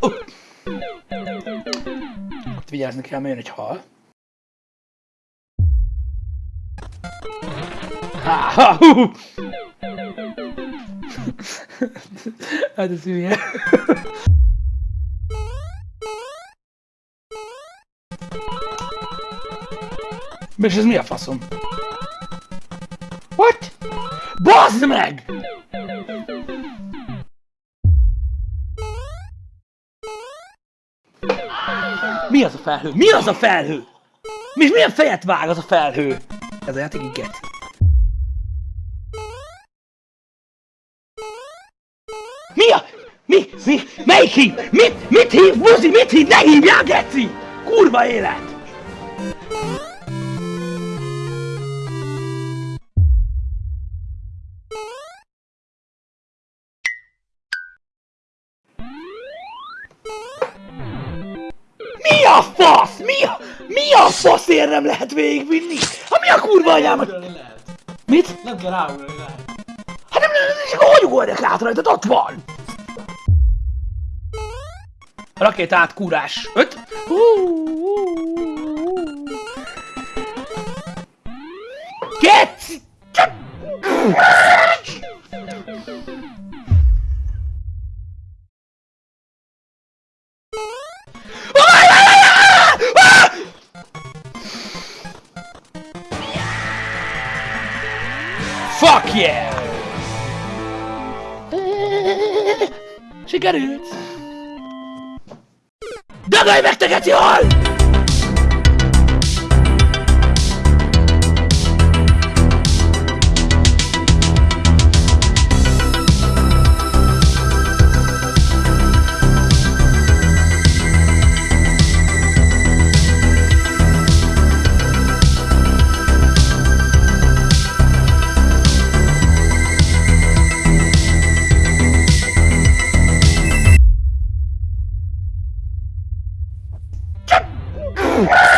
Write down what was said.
Oh. Ott vigyázni kell, mert jön egy hal. Ha, ha, hú. hát ez hülye. És ez mi a faszom? What? Bazd meg! Mi az a felhő? Mi az a felhő? Mi, milyen fejet vág az a felhő? Ez a játék így get. Mi a... Mi? Melyik hív? Mit? Mit hív? Buzi, mit hív? Ne hívjál, geci! Kurva élet! Mi a fasz? Mi a... Mi a faszért nem lehet végigvinni? Ha mi a kurva anyámat? Mit? Nem kell ráugrani lehet. Hát nem, nem, nem, csak hogy ugorjak át rajtad? Ott van! Rakétát, kúrás. Öt. Geci! Fuck yeah! Sikerült! Dagolj meg te geci hal! Oh!